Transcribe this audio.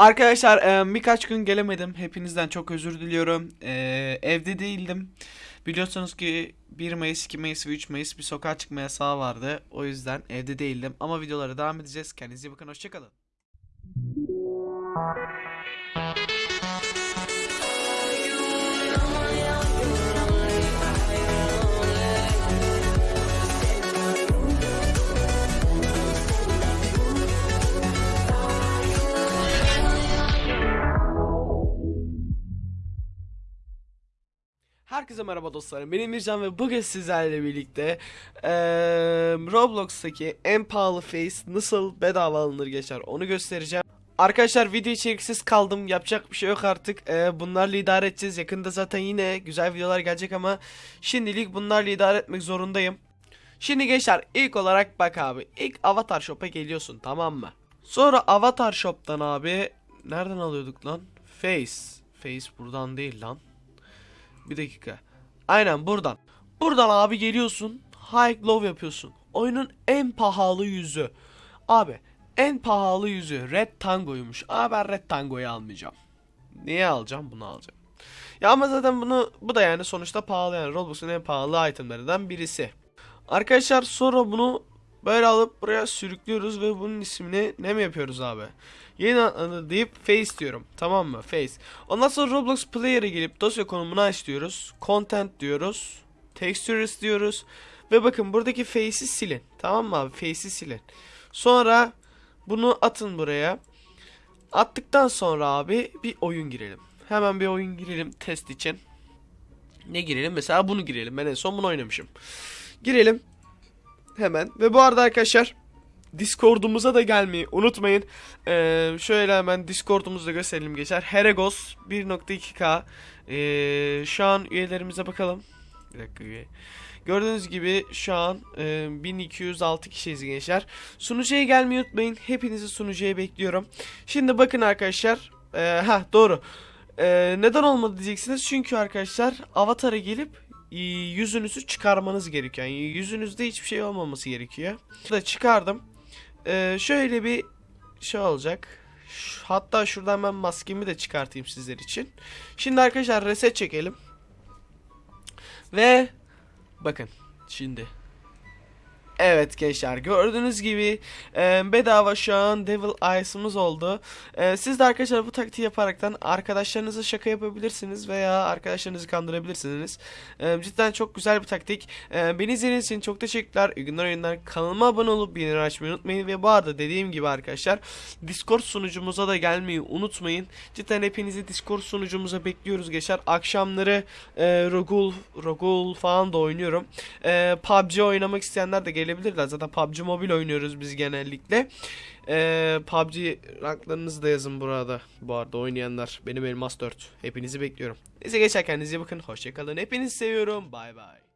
Arkadaşlar e, birkaç gün gelemedim. Hepinizden çok özür diliyorum. E, evde değildim. Biliyorsunuz ki 1 Mayıs, 2 Mayıs ve 3 Mayıs bir sokağa çıkma yasağı vardı. O yüzden evde değildim. Ama videolara devam edeceğiz. Kendinize iyi bakın. Hoşçakalın. Herkese merhaba dostlarım. Benim Mircan ve bugün sizlerle birlikte eee, Roblox'taki en pahalı face nasıl bedava alınır geçer onu göstereceğim. Arkadaşlar video içeriksiz kaldım. Yapacak bir şey yok artık. Eee, bunlarla idare edeceğiz. Yakında zaten yine güzel videolar gelecek ama şimdilik bunlarla idare etmek zorundayım. Şimdi gençler ilk olarak bak abi. İlk Avatar Shop'a geliyorsun tamam mı? Sonra Avatar Shop'tan abi nereden alıyorduk lan? Face. Face buradan değil lan. Bir dakika. Aynen buradan. Buradan abi geliyorsun. High Glove yapıyorsun. Oyunun en pahalı yüzü. Abi en pahalı yüzü Red Tango'ymuş. Ama ben Red Tango'yu almayacağım. Niye alacağım? Bunu alacağım. Ya ama zaten bunu bu da yani sonuçta pahalı yani Roblox'un en pahalı itemlerinden birisi. Arkadaşlar sonra bunu böyle alıp buraya sürüklüyoruz ve bunun ismini ne mi yapıyoruz abi? Yeni adını deyip face diyorum. Tamam mı? Face. Ondan sonra Roblox Player'e gelip dosya konumunu aç diyoruz. Content diyoruz. Textures diyoruz. Ve bakın buradaki face'i silin. Tamam mı abi? Face'i silin. Sonra bunu atın buraya. Attıktan sonra abi bir oyun girelim. Hemen bir oyun girelim test için. Ne girelim? Mesela bunu girelim. Ben en son bunu oynamışım. Girelim. Hemen. Ve bu arada arkadaşlar Discord'umuza da gelmeyi unutmayın. Ee, şöyle hemen Discord'umuzu da gösterelim geçer. Heregos 1.2K. Ee, şu an üyelerimize bakalım. Bir dakika üye. Gördüğünüz gibi şu an e, 1206 kişiyiz gençler. Sunucuya gelmeyi unutmayın. Hepinizi sunucuya bekliyorum. Şimdi bakın arkadaşlar. E, ha doğru. E, neden olmadı diyeceksiniz. Çünkü arkadaşlar avatara gelip yüzünüzü çıkarmanız gerekiyor. Yani yüzünüzde hiçbir şey olmaması gerekiyor. Da çıkardım. E, şöyle bir şey olacak. Hatta şuradan ben maskemi de çıkartayım sizler için. Şimdi arkadaşlar reset çekelim. Ve bakın şimdi. Evet gençler gördüğünüz gibi e, bedava şu an Devil Eyes'ımız oldu. E, siz de arkadaşlar bu taktiği yaparaktan arkadaşlarınıza şaka yapabilirsiniz veya arkadaşlarınızı kandırabilirsiniz. E, cidden çok güzel bir taktik. E, beni izlediğiniz için çok teşekkürler. İyi günler oyunlar. Kanalıma abone olup bildirim açmayı unutmayın. Ve bu arada dediğim gibi arkadaşlar Discord sunucumuza da gelmeyi unutmayın. Cidden hepinizi Discord sunucumuza bekliyoruz gençler. Akşamları e, Rogul, Rogul falan da oynuyorum. E, PUBG oynamak isteyenler de gelebilirler. Zaten PUBG Mobile oynuyoruz biz genellikle. E, PUBG ranklarınızı da yazın burada. Bu arada oynayanlar. Benim Elmas 4. Hepinizi bekliyorum. Neyse geçer kendinize bakın. Hoşçakalın. Hepinizi seviyorum. Bay bay.